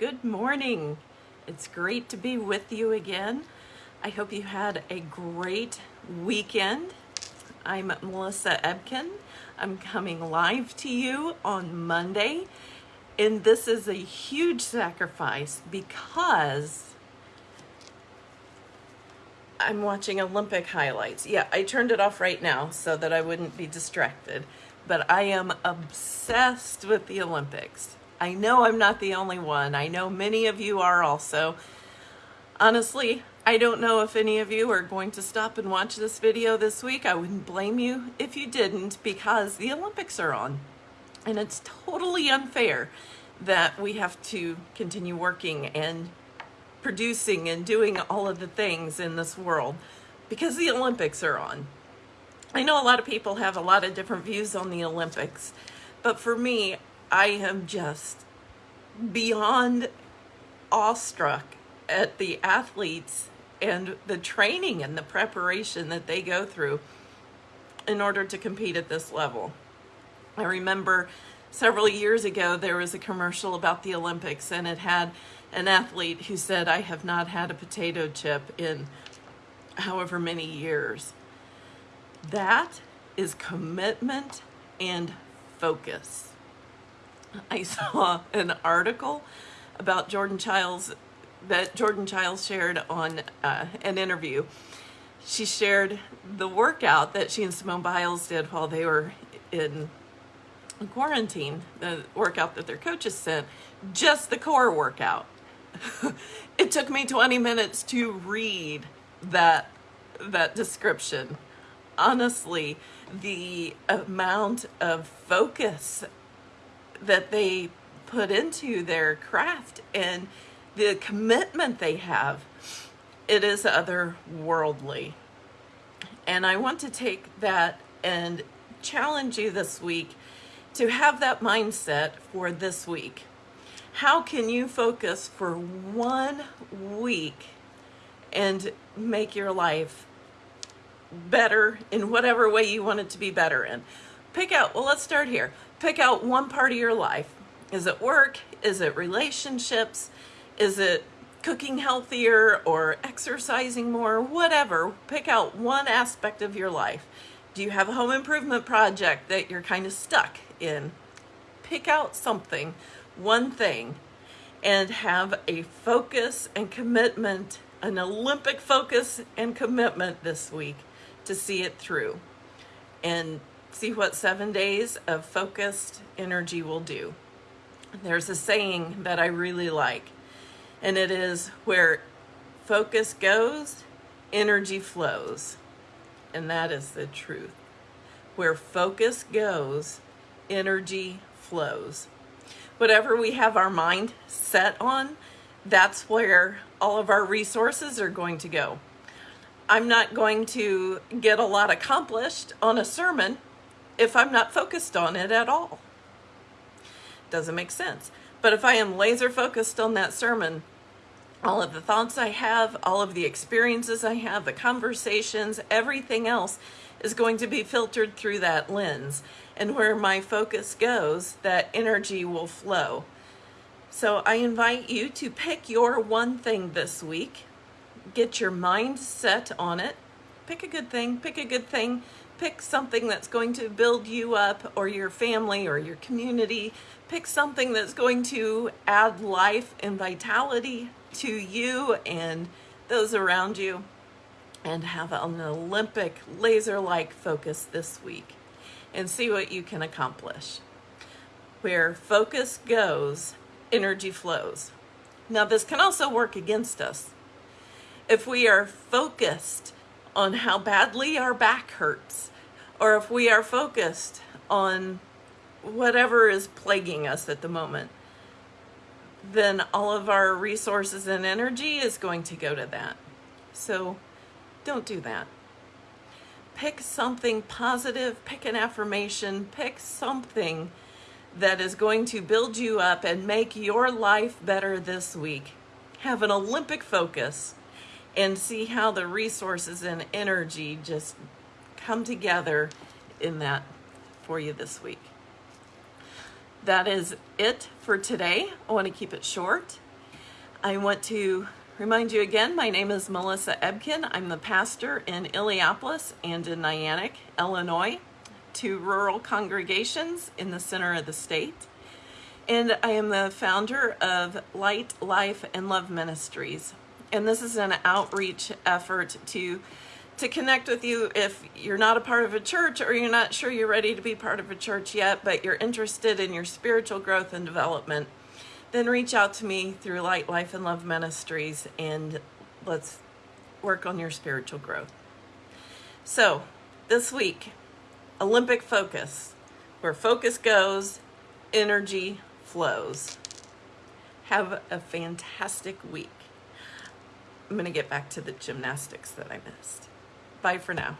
Good morning. It's great to be with you again. I hope you had a great weekend. I'm Melissa Ebken. I'm coming live to you on Monday. And this is a huge sacrifice because I'm watching Olympic highlights. Yeah, I turned it off right now so that I wouldn't be distracted. But I am obsessed with the Olympics. I know I'm not the only one. I know many of you are also. Honestly, I don't know if any of you are going to stop and watch this video this week. I wouldn't blame you if you didn't because the Olympics are on. And it's totally unfair that we have to continue working and producing and doing all of the things in this world because the Olympics are on. I know a lot of people have a lot of different views on the Olympics, but for me, I am just beyond awestruck at the athletes and the training and the preparation that they go through in order to compete at this level. I remember several years ago there was a commercial about the Olympics and it had an athlete who said, I have not had a potato chip in however many years. That is commitment and focus. I saw an article about Jordan Chiles that Jordan Chiles shared on uh, an interview. She shared the workout that she and Simone Biles did while they were in quarantine, the workout that their coaches sent, just the core workout. it took me 20 minutes to read that that description. Honestly, the amount of focus that they put into their craft and the commitment they have, it is otherworldly. And I want to take that and challenge you this week to have that mindset for this week. How can you focus for one week and make your life better in whatever way you want it to be better in? Pick out, well, let's start here pick out one part of your life. Is it work? Is it relationships? Is it cooking healthier or exercising more? Whatever. Pick out one aspect of your life. Do you have a home improvement project that you're kind of stuck in? Pick out something, one thing, and have a focus and commitment, an Olympic focus and commitment this week to see it through. And see what seven days of focused energy will do. There's a saying that I really like, and it is where focus goes, energy flows. And that is the truth. Where focus goes, energy flows. Whatever we have our mind set on, that's where all of our resources are going to go. I'm not going to get a lot accomplished on a sermon if I'm not focused on it at all. Doesn't make sense. But if I am laser focused on that sermon, all of the thoughts I have, all of the experiences I have, the conversations, everything else is going to be filtered through that lens. And where my focus goes, that energy will flow. So I invite you to pick your one thing this week. Get your mind set on it. Pick a good thing, pick a good thing pick something that's going to build you up or your family or your community. Pick something that's going to add life and vitality to you and those around you and have an Olympic laser-like focus this week and see what you can accomplish. Where focus goes, energy flows. Now this can also work against us. If we are focused on how badly our back hurts, or if we are focused on whatever is plaguing us at the moment, then all of our resources and energy is going to go to that. So don't do that. Pick something positive, pick an affirmation, pick something that is going to build you up and make your life better this week. Have an Olympic focus and see how the resources and energy just come together in that for you this week. That is it for today. I want to keep it short. I want to remind you again my name is Melissa Ebken. I'm the pastor in Illiopolis and in Niantic, Illinois, two rural congregations in the center of the state. And I am the founder of Light, Life, and Love Ministries. And this is an outreach effort to to connect with you if you're not a part of a church or you're not sure you're ready to be part of a church yet, but you're interested in your spiritual growth and development, then reach out to me through Light, Life, and Love Ministries and let's work on your spiritual growth. So, this week, Olympic focus. Where focus goes, energy flows. Have a fantastic week. I'm going to get back to the gymnastics that I missed. Bye for now.